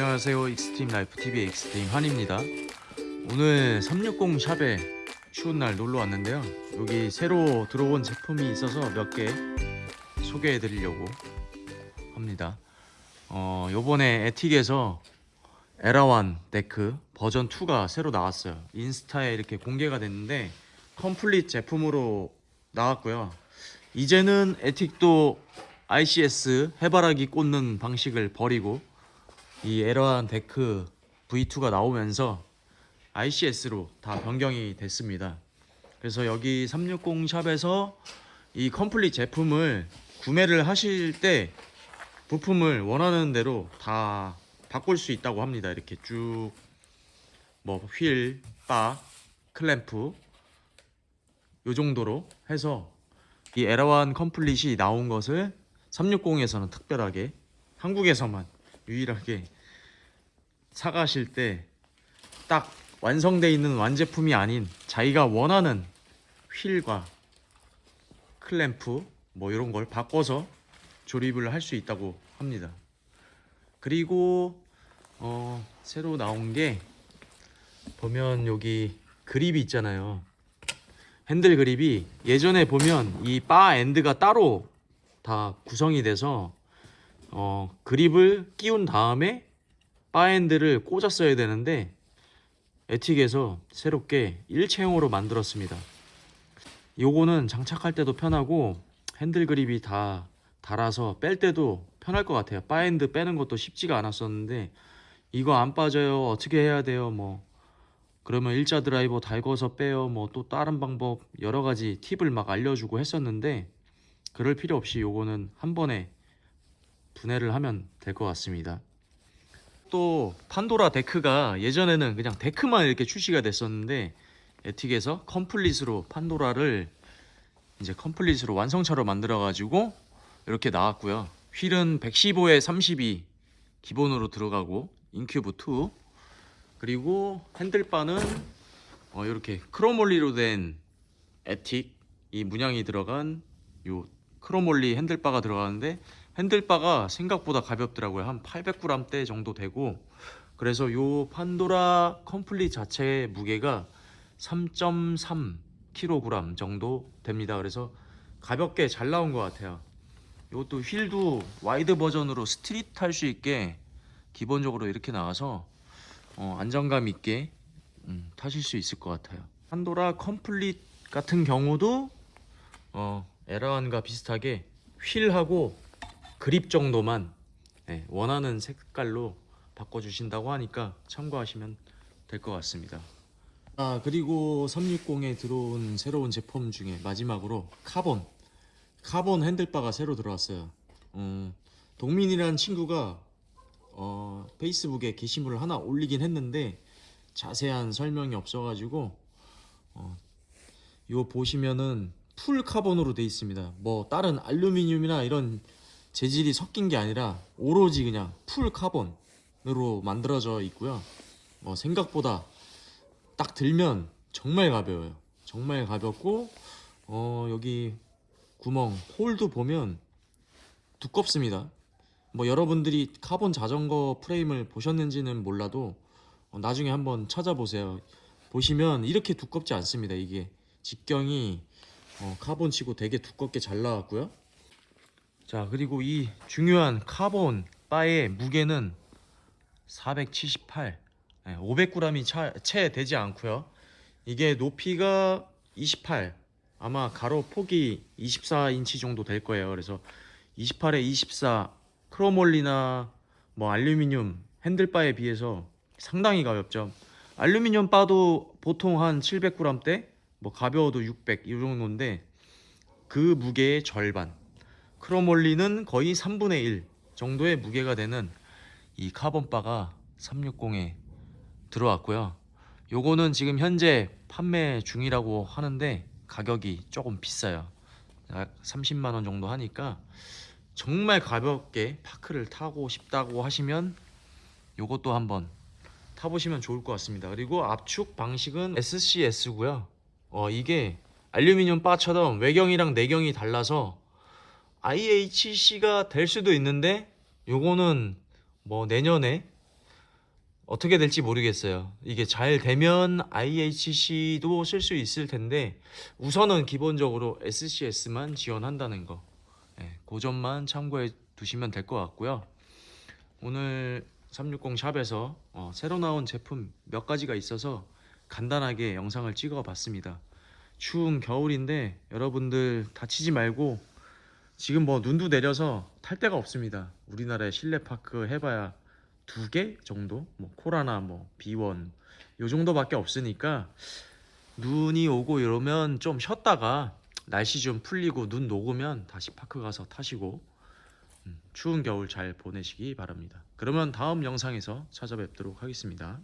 안녕하세요. 익스트림 라이프 TV 익스트림 한입니다. 오늘 360 샵에 추운 날 놀러 왔는데요. 여기 새로 들어온 제품이 있어서 몇 개 소개해 드리려고 합니다. 어 요번에 에틱에서 에라완 deck 버전 2가 새로 나왔어요. 인스타에 이렇게 공개가 됐는데 complete 제품으로 나왔고요. 이제는 에틱도 ICS 해바라기 꽂는 방식을 버리고 이 에라완 deck V2가 나오면서 ICS로 다 변경이 됐습니다. 그래서 여기 360 샵에서 이 complete 제품을 구매를 하실 때 부품을 원하는 대로 다 바꿀 수 있다고 합니다. 이렇게 쭉 뭐 휠, 바, 클램프 요 정도로 해서 이 에라완 complete이 나온 것을 360에서는 특별하게 한국에서만 유일하게 사가실 때 딱 완성되어 있는 완제품이 아닌 자기가 원하는 휠과 클램프 뭐 이런 걸 바꿔서 조립을 할 수 있다고 합니다. 그리고 어, 새로 나온 게 보면 여기 그립이 있잖아요. 핸들 그립이 예전에 보면 이 bar end가 따로 다 구성이 돼서 어, 그립을 끼운 다음에 bar end를 꽂았어야 되는데 에틱에서 새롭게 일체형으로 만들었습니다. 요거는 장착할 때도 편하고 핸들 그립이 다 달아서 뺄 때도 편할 것 같아요. bar end 빼는 것도 쉽지가 않았었는데 이거 안 빠져요. 어떻게 해야 돼요? 뭐 그러면 일자 드라이버 달궈서 빼요. 뭐 또 다른 방법 여러 가지 팁을 막 알려주고 했었는데 그럴 필요 없이 요거는 한 번에 분해를 하면 될 것 같습니다. 또 판도라 데크가 예전에는 그냥 데크만 이렇게 출시가 됐었는데 에틱에서 컴플릿으로 판도라를 이제 컴플릿으로 완성차로 만들어 가지고 이렇게 나왔고요. 휠은 115에 32 기본으로 들어가고 인큐브 2 그리고 handlebar는 어 이렇게 chromoly로 된 에틱 이 문양이 들어간 요 chromoly handlebar가 들어가는데 handlebar가 생각보다 가볍더라고요. 한 800g대 정도 되고 그래서 요 판도라 complete 자체의 무게가 3.3kg 정도 됩니다. 그래서 가볍게 잘 나온 것 같아요. 이것도 휠도 wide 버전으로 street 할수 있게 기본적으로 이렇게 나와서 어, 안정감 있게 음, 타실 수 있을 것 같아요. 판도라 complete 같은 경우도 어, 에라완과 비슷하게 휠하고 그립 정도만 네, 원하는 색깔로 바꿔주신다고 하니까 참고하시면 될 것 같습니다. 아 그리고 360에 들어온 새로운 제품 중에 마지막으로 카본 카본 handlebar가 새로 들어왔어요. 음, 동민이라는 친구가 어, 페이스북에 게시물을 하나 올리긴 했는데 자세한 설명이 없어가지고 어, 이거 보시면은 full 카본으로 돼 있습니다. 뭐 다른 알루미늄이나 이런 재질이 섞인 게 아니라 오로지 그냥 full 카본으로 만들어져 있고요. 뭐 생각보다 딱 들면 정말 가벼워요. 정말 가볍고 어 여기 구멍 hole도 보면 두껍습니다. 뭐 여러분들이 카본 자전거 프레임을 보셨는지는 몰라도 어, 나중에 한번 찾아보세요. 보시면 이렇게 두껍지 않습니다. 이게 직경이 어, 카본 치고 되게 두껍게 잘 나왔고요. 자 그리고 이 중요한 카본 바의 무게는 478 500g이 차, 채 되지 않고요. 이게 높이가 28 아마 가로 폭이 24인치 정도 될 거예요. 그래서 28에 24 크로몰리나 뭐 알루미늄 핸들바에 비해서 상당히 가볍죠. 알루미늄 바도 보통 한 700g대 뭐 가벼워도 600 이 정도인데 그 무게의 절반 크로몰리는 거의 3분의 1 정도의 무게가 되는 이 카본바가 360에 들어왔고요. 요거는 지금 현재 판매 중이라고 하는데 가격이 조금 비싸요. 약 30만원 정도 하니까 정말 가볍게 파크를 타고 싶다고 하시면 요것도 한번 타보시면 좋을 것 같습니다. 그리고 압축 방식은 SCS고요. 어, 이게 알루미늄 바처럼 외경이랑 내경이 달라서 IHC가 될 수도 있는데 요거는 뭐 내년에 어떻게 될지 모르겠어요. 이게 잘 되면 IHC도 쓸 수 있을 텐데 우선은 기본적으로 SCS만 지원한다는 거. 예, 그 점만 참고해 두시면 될 것 같고요. 오늘 360 샵에서 어, 새로 나온 제품 몇 가지가 있어서 간단하게 영상을 찍어 봤습니다. 추운 겨울인데 여러분들 다치지 말고 지금 뭐 눈도 내려서 탈 데가 없습니다. 우리나라에 실내 파크 해봐야 두 개 정도, 뭐 코라나, 뭐 비원 요 정도밖에 없으니까 눈이 오고 이러면 좀 쉬었다가 날씨 좀 풀리고 눈 녹으면 다시 파크 가서 타시고 음, 추운 겨울 잘 보내시기 바랍니다. 그러면 다음 영상에서 찾아뵙도록 하겠습니다.